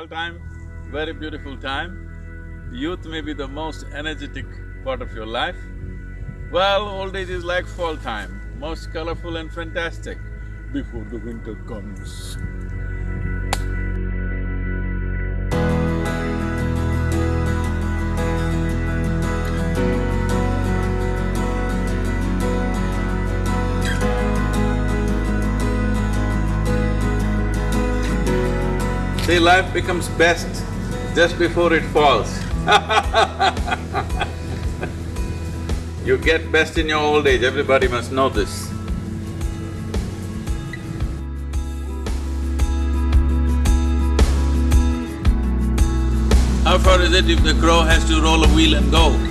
fall time, very beautiful time. Youth may be the most energetic part of your life. Well, old age is like fall time, most colorful and fantastic before the winter comes. See, life becomes best just before it falls You get best in your old age, everybody must know this. How far is it if the crow has to roll a wheel and go?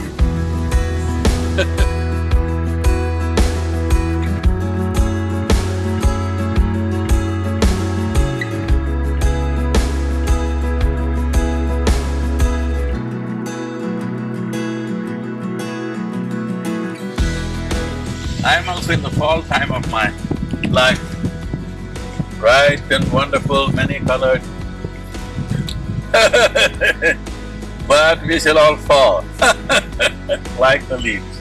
I'm also in the fall time of my life. Bright and wonderful, many-colored. but we shall all fall like the leaves.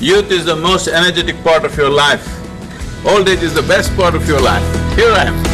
Youth is the most energetic part of your life. Old age is the best part of your life. Here I am.